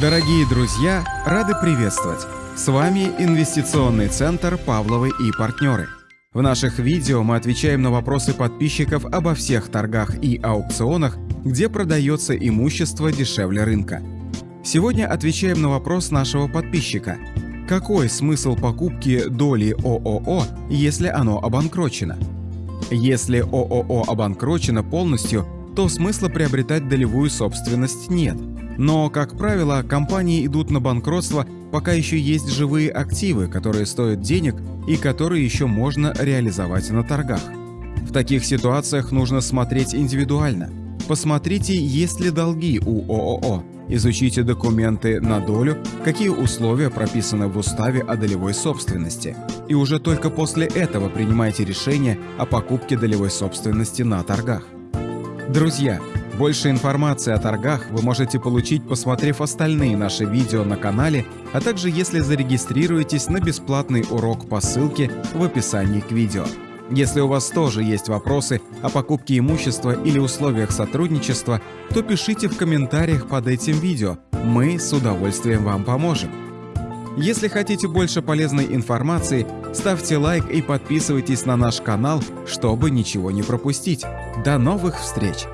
Дорогие друзья, рады приветствовать! С вами Инвестиционный центр «Павловы и партнеры». В наших видео мы отвечаем на вопросы подписчиков обо всех торгах и аукционах, где продается имущество дешевле рынка. Сегодня отвечаем на вопрос нашего подписчика. Какой смысл покупки доли ООО, если оно обанкрочено? Если ООО обанкрочено полностью, то смысла приобретать долевую собственность нет – но, как правило, компании идут на банкротство, пока еще есть живые активы, которые стоят денег и которые еще можно реализовать на торгах. В таких ситуациях нужно смотреть индивидуально. Посмотрите, есть ли долги у ООО, изучите документы на долю, какие условия прописаны в уставе о долевой собственности. И уже только после этого принимайте решение о покупке долевой собственности на торгах. Друзья, больше информации о торгах вы можете получить, посмотрев остальные наши видео на канале, а также если зарегистрируетесь на бесплатный урок по ссылке в описании к видео. Если у вас тоже есть вопросы о покупке имущества или условиях сотрудничества, то пишите в комментариях под этим видео, мы с удовольствием вам поможем. Если хотите больше полезной информации, ставьте лайк и подписывайтесь на наш канал, чтобы ничего не пропустить. До новых встреч!